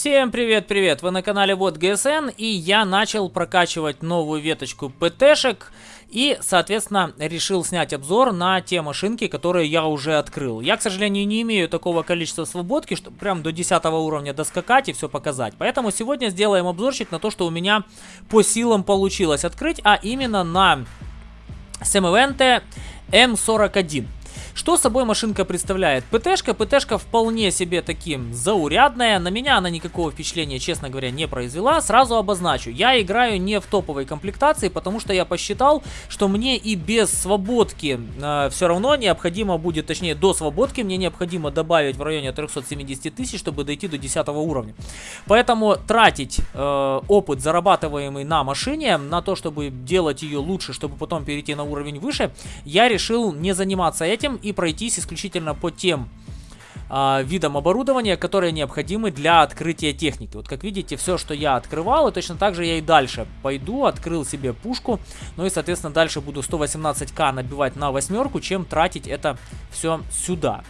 Всем привет-привет! Вы на канале Вот ГСН и я начал прокачивать новую веточку ПТшек и, соответственно, решил снять обзор на те машинки, которые я уже открыл. Я, к сожалению, не имею такого количества свободки, чтобы прям до 10 уровня доскакать и все показать. Поэтому сегодня сделаем обзорчик на то, что у меня по силам получилось открыть, а именно на Семивенте М41. Что собой машинка представляет? ПТшка, ПТшка вполне себе таким заурядная. На меня она никакого впечатления, честно говоря, не произвела. Сразу обозначу, я играю не в топовой комплектации, потому что я посчитал, что мне и без свободки э, все равно необходимо будет, точнее до свободки мне необходимо добавить в районе 370 тысяч, чтобы дойти до 10 уровня. Поэтому тратить э, опыт, зарабатываемый на машине, на то, чтобы делать ее лучше, чтобы потом перейти на уровень выше, я решил не заниматься этим и пройтись исключительно по тем э, видам оборудования, которые необходимы для открытия техники. Вот как видите, все, что я открывал, и точно так же я и дальше пойду, открыл себе пушку, ну и, соответственно, дальше буду 118к набивать на восьмерку, чем тратить это все сюда.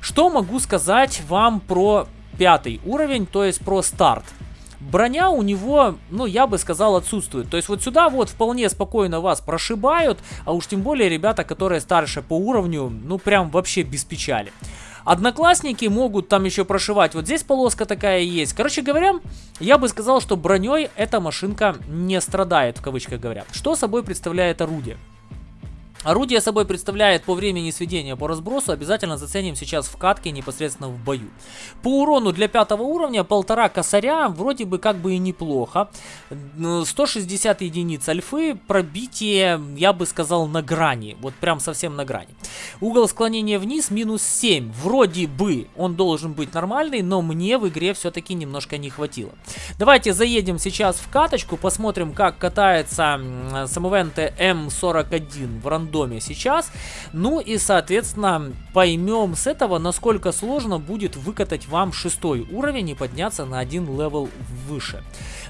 Что могу сказать вам про пятый уровень, то есть про старт? Броня у него, ну, я бы сказал, отсутствует. То есть вот сюда вот вполне спокойно вас прошибают, а уж тем более ребята, которые старше по уровню, ну, прям вообще без печали. Одноклассники могут там еще прошивать. Вот здесь полоска такая есть. Короче говоря, я бы сказал, что броней эта машинка не страдает, в кавычках говоря. Что собой представляет орудие? Орудие собой представляет по времени сведения по разбросу, обязательно заценим сейчас в катке непосредственно в бою. По урону для пятого уровня полтора косаря вроде бы как бы и неплохо. 160 единиц альфы, пробитие я бы сказал на грани, вот прям совсем на грани. Угол склонения вниз минус 7, вроде бы он должен быть нормальный, но мне в игре все-таки немножко не хватило. Давайте заедем сейчас в каточку, посмотрим как катается Semovente M41 в рандоме доме сейчас. Ну и, соответственно, поймем с этого, насколько сложно будет выкатать вам шестой уровень и подняться на один level выше.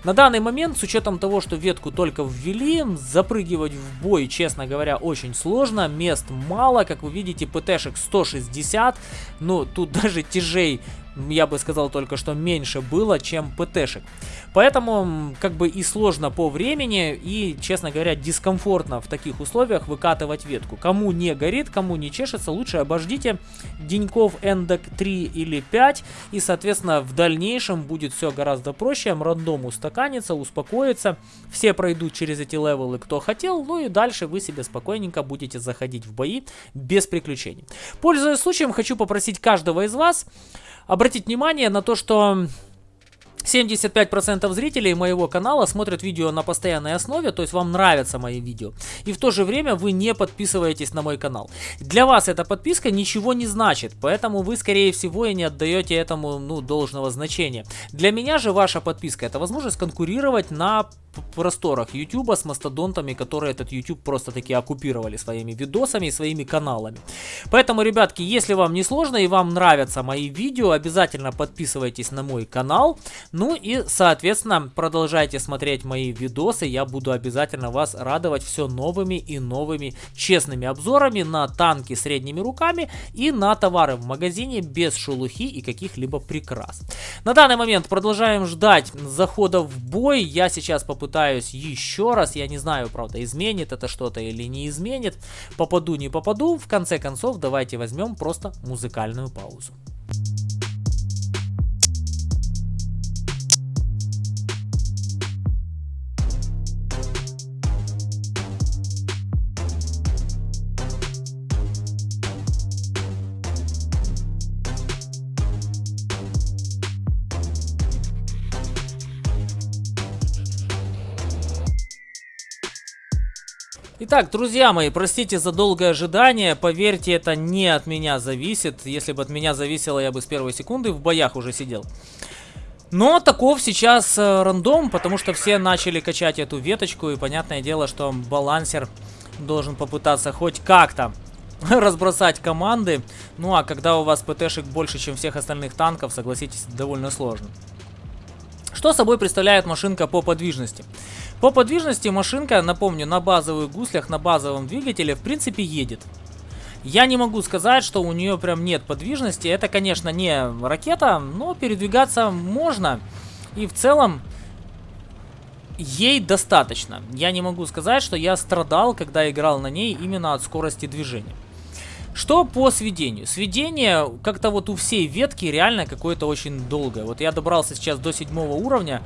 На данный момент, с учетом того, что ветку только ввели, запрыгивать в бой, честно говоря, очень сложно. Мест мало, как вы видите, ПТшек 160. Ну, тут даже тяжей я бы сказал только, что меньше было, чем ПТшек. Поэтому, как бы и сложно по времени, и, честно говоря, дискомфортно в таких условиях выкатывать ветку. Кому не горит, кому не чешется, лучше обождите деньков эндок 3 или 5, и, соответственно, в дальнейшем будет все гораздо проще, рандом устаканится, успокоится, все пройдут через эти левелы, кто хотел, ну и дальше вы себе спокойненько будете заходить в бои без приключений. Пользуясь случаем, хочу попросить каждого из вас обратить внимание на то, что 75% зрителей моего канала смотрят видео на постоянной основе, то есть вам нравятся мои видео. И в то же время вы не подписываетесь на мой канал. Для вас эта подписка ничего не значит, поэтому вы скорее всего и не отдаете этому ну, должного значения. Для меня же ваша подписка это возможность конкурировать на просторах YouTube с мастодонтами, которые этот YouTube просто таки оккупировали своими видосами и своими каналами. Поэтому, ребятки, если вам не сложно и вам нравятся мои видео, обязательно подписывайтесь на мой канал. Ну и, соответственно, продолжайте смотреть мои видосы. Я буду обязательно вас радовать все новыми и новыми честными обзорами на танки средними руками и на товары в магазине без шелухи и каких-либо прикрас. На данный момент продолжаем ждать захода в бой. Я сейчас попытаюсь еще раз. Я не знаю, правда, изменит это что-то или не изменит. Попаду, не попаду. В конце концов, давайте возьмем просто музыкальную паузу. Итак, друзья мои, простите за долгое ожидание. Поверьте, это не от меня зависит. Если бы от меня зависело, я бы с первой секунды в боях уже сидел. Но таков сейчас э, рандом, потому что все начали качать эту веточку. И понятное дело, что балансер должен попытаться хоть как-то разбросать команды. Ну а когда у вас ПТшек больше, чем всех остальных танков, согласитесь, довольно сложно. Что собой представляет машинка по подвижности? По подвижности машинка, напомню, на базовых гуслях, на базовом двигателе, в принципе, едет. Я не могу сказать, что у нее прям нет подвижности. Это, конечно, не ракета, но передвигаться можно. И в целом ей достаточно. Я не могу сказать, что я страдал, когда играл на ней именно от скорости движения. Что по сведению? Сведение как-то вот у всей ветки реально какое-то очень долгое. Вот я добрался сейчас до седьмого уровня,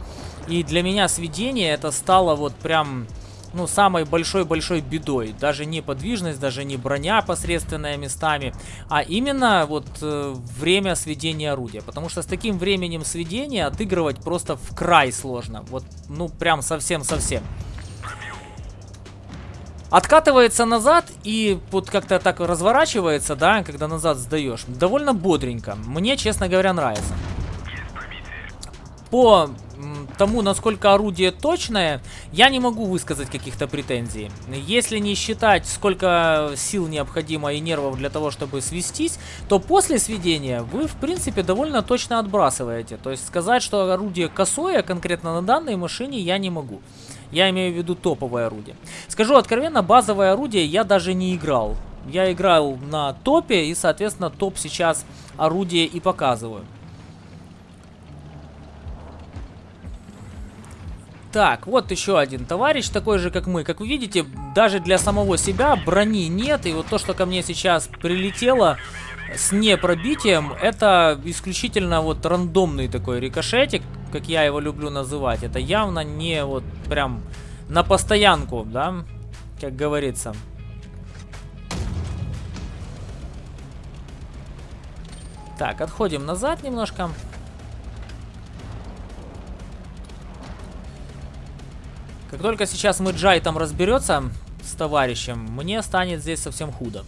и для меня сведение это стало вот прям ну, самой большой-большой бедой. Даже не подвижность, даже не броня посредственная местами, а именно вот э, время сведения орудия. Потому что с таким временем сведения отыгрывать просто в край сложно. Вот, ну, прям совсем-совсем. Откатывается назад и вот как-то так разворачивается, да, когда назад сдаешь. Довольно бодренько. Мне, честно говоря, нравится. По тому, насколько орудие точное, я не могу высказать каких-то претензий. Если не считать, сколько сил необходимо и нервов для того, чтобы свестись, то после сведения вы, в принципе, довольно точно отбрасываете. То есть сказать, что орудие косое конкретно на данной машине я не могу. Я имею в виду топовое орудие. Скажу откровенно, базовое орудие я даже не играл. Я играл на топе и, соответственно, топ сейчас орудие и показываю. Так, вот еще один товарищ, такой же, как мы. Как вы видите, даже для самого себя брони нет. И вот то, что ко мне сейчас прилетело с непробитием, это исключительно вот рандомный такой рикошетик, как я его люблю называть. Это явно не вот прям на постоянку, да, как говорится. Так, отходим назад немножко. Как только сейчас мы Джай там разберется с товарищем, мне станет здесь совсем худо.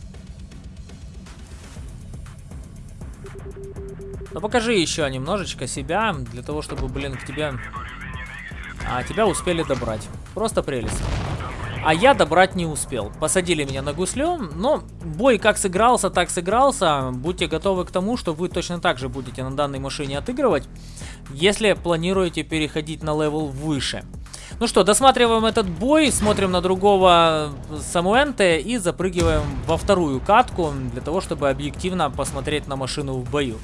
Но покажи еще немножечко себя, для того, чтобы, блин, к тебе... А, тебя успели добрать. Просто прелесть. А я добрать не успел. Посадили меня на гуслем, но бой как сыгрался, так сыгрался. Будьте готовы к тому, что вы точно так же будете на данной машине отыгрывать, если планируете переходить на level выше. Ну что, досматриваем этот бой, смотрим на другого Semovente и запрыгиваем во вторую катку, для того, чтобы объективно посмотреть на машину в бою.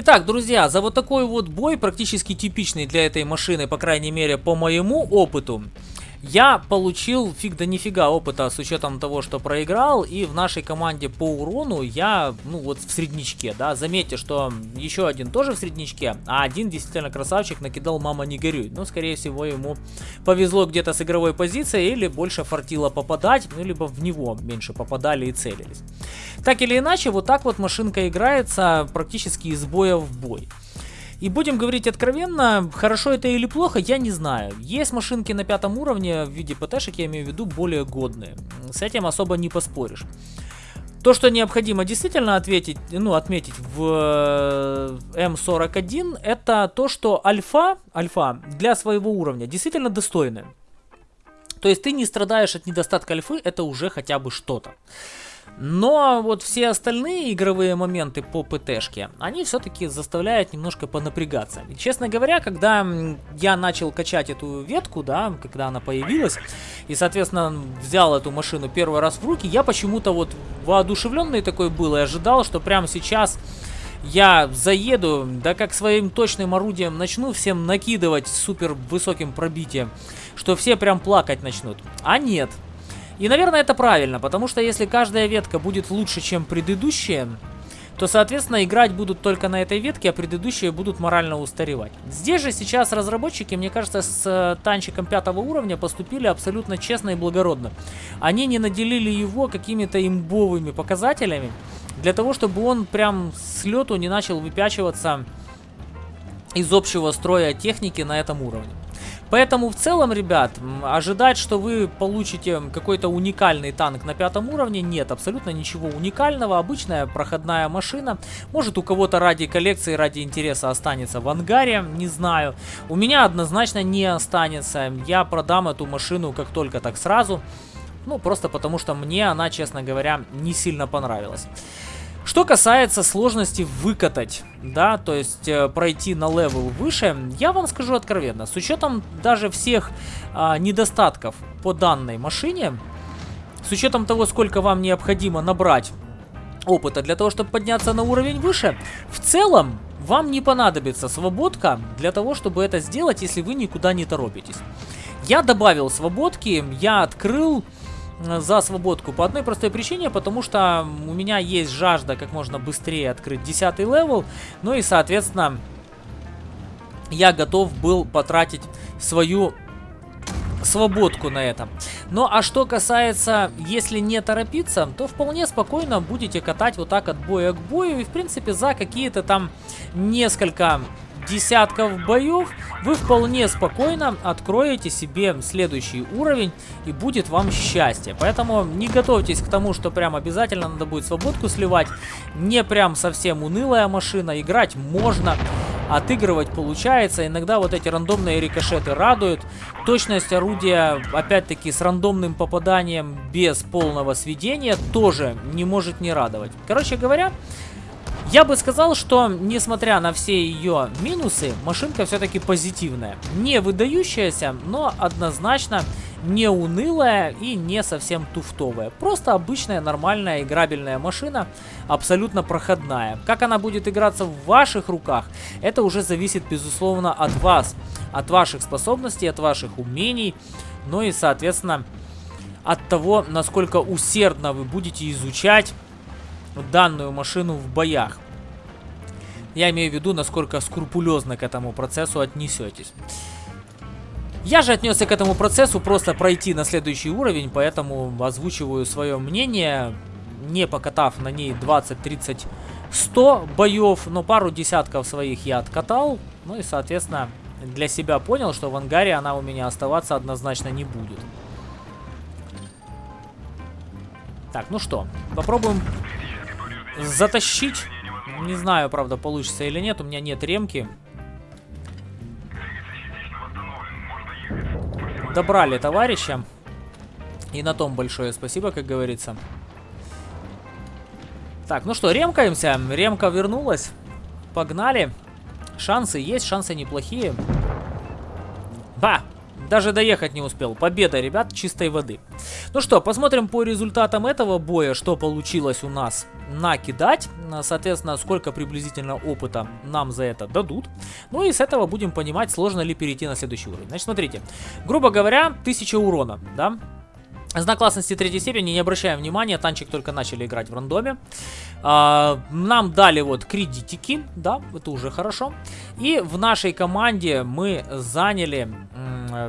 Итак, друзья, за вот такой вот бой, практически типичный для этой машины, по крайней мере, по моему опыту, я получил фиг да нифига опыта с учетом того, что проиграл, и в нашей команде по урону я, ну вот в средничке, да, заметьте, что еще один тоже в средничке, а один действительно красавчик накидал «Мама не горюй», ну, скорее всего, ему повезло где-то с игровой позицией, или больше фартило попадать, ну, либо в него меньше попадали и целились. Так или иначе, вот так вот машинка играется практически из боя в бой. И будем говорить откровенно, хорошо это или плохо, я не знаю. Есть машинки на пятом уровне в виде ПТшек, я имею в виду, более годные. С этим особо не поспоришь. То, что необходимо действительно ответить, ну, отметить в э, М41, это то, что альфа, альфа для своего уровня действительно достойная. То есть ты не страдаешь от недостатка альфы, это уже хотя бы что-то. Но вот все остальные игровые моменты по ПТшке, они все-таки заставляют немножко понапрягаться. И, честно говоря, когда я начал качать эту ветку, да, когда она появилась, и, соответственно, взял эту машину первый раз в руки, я почему-то вот воодушевленный такой был и ожидал, что прямо сейчас я заеду, да как своим точным орудием начну всем накидывать супер высоким пробитием, что все прям плакать начнут. А нет, и, наверное, это правильно, потому что если каждая ветка будет лучше, чем предыдущая, то, соответственно, играть будут только на этой ветке, а предыдущие будут морально устаревать. Здесь же сейчас разработчики, мне кажется, с э, танчиком пятого уровня поступили абсолютно честно и благородно. Они не наделили его какими-то имбовыми показателями, для того, чтобы он прям с лету не начал выпячиваться из общего строя техники на этом уровне. Поэтому в целом, ребят, ожидать, что вы получите какой-то уникальный танк на пятом уровне, нет, абсолютно ничего уникального. Обычная проходная машина. Может у кого-то ради коллекции, ради интереса останется в ангаре, не знаю. У меня однозначно не останется. Я продам эту машину как только так сразу. Ну, просто потому что мне она, честно говоря, не сильно понравилась. Что касается сложности выкатать, да, то есть э, пройти на level выше, я вам скажу откровенно, с учетом даже всех э, недостатков по данной машине, с учетом того, сколько вам необходимо набрать опыта для того, чтобы подняться на уровень выше, в целом вам не понадобится свободка для того, чтобы это сделать, если вы никуда не торопитесь. Я добавил свободки, я открыл за свободку по одной простой причине, потому что у меня есть жажда как можно быстрее открыть 10 level, ну и соответственно я готов был потратить свою свободку на этом. Ну а что касается, если не торопиться, то вполне спокойно будете катать вот так от боя к бою. И в принципе за какие-то там несколько десятков боев вы вполне спокойно откроете себе следующий уровень и будет вам счастье. Поэтому не готовьтесь к тому, что прям обязательно надо будет свободку сливать. Не прям совсем унылая машина, играть можно отыгрывать получается. Иногда вот эти рандомные рикошеты радуют. Точность орудия, опять-таки, с рандомным попаданием без полного сведения тоже не может не радовать. Короче говоря, я бы сказал, что, несмотря на все ее минусы, машинка все-таки позитивная. Не выдающаяся, но однозначно не унылая и не совсем туфтовая. Просто обычная нормальная играбельная машина, абсолютно проходная. Как она будет играться в ваших руках, это уже зависит безусловно от вас, от ваших способностей, от ваших умений, ну и соответственно от того, насколько усердно вы будете изучать данную машину в боях. Я имею в виду, насколько скрупулезно к этому процессу отнесетесь. Я же отнесся к этому процессу просто пройти на следующий уровень, поэтому озвучиваю свое мнение, не покатав на ней 20, 30, 100 боев, но пару десятков своих я откатал, ну и, соответственно, для себя понял, что в ангаре она у меня оставаться однозначно не будет. Так, ну что, попробуем затащить. Не знаю, правда, получится или нет, у меня нет ремки. Добрали товарища. И на том большое спасибо, как говорится. Так, ну что, ремкаемся. Ремка вернулась. Погнали. Шансы есть, шансы неплохие. Ба! Даже доехать не успел. Победа, ребят, чистой воды. Ну что, посмотрим по результатам этого боя, что получилось у нас накидать. Соответственно, сколько приблизительно опыта нам за это дадут. Ну и с этого будем понимать, сложно ли перейти на следующий уровень. Значит, смотрите. Грубо говоря, 1000 урона, да? Знак классности третьей степени, не обращаем внимания, танчик только начали играть в рандоме. А, нам дали вот кредитики, да, это уже хорошо. И в нашей команде мы заняли,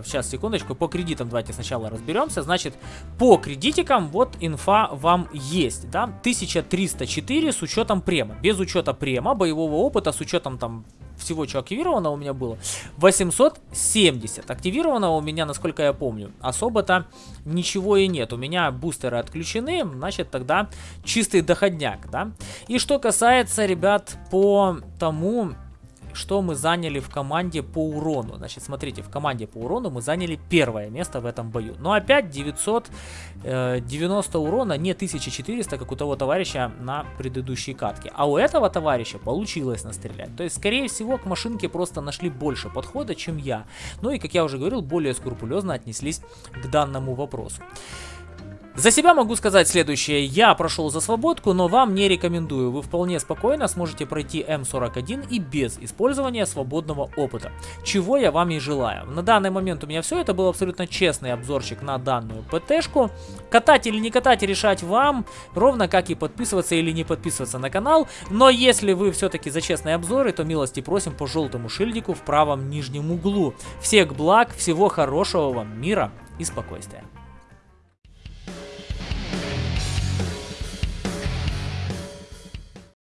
сейчас, секундочку, по кредитам давайте сначала разберемся. Значит, по кредитикам вот инфа вам есть, да, 1304 с учетом према. Без учета према, боевого опыта, с учетом там всего, что активировано у меня было, 870. Активировано у меня, насколько я помню, особо-то ничего и нет. У меня бустеры отключены, значит, тогда чистый доходняк, да. И что касается, ребят, по тому, что мы заняли в команде по урону. Значит, смотрите, в команде по урону мы заняли первое место в этом бою. Но опять 990 э, урона, не 1400, как у того товарища на предыдущей катке. А у этого товарища получилось настрелять. То есть, скорее всего, к машинке просто нашли больше подхода, чем я. Ну и, как я уже говорил, более скрупулезно отнеслись к данному вопросу. За себя могу сказать следующее. Я прошел за свободку, но вам не рекомендую. Вы вполне спокойно сможете пройти М41 и без использования свободного опыта. Чего я вам и желаю. На данный момент у меня все. Это был абсолютно честный обзорчик на данную ПТшку. Катать или не катать решать вам. Ровно как и подписываться или не подписываться на канал. Но если вы все-таки за честные обзоры, то милости просим по желтому шильдику в правом нижнем углу. Всех благ, всего хорошего вам, мира и спокойствия.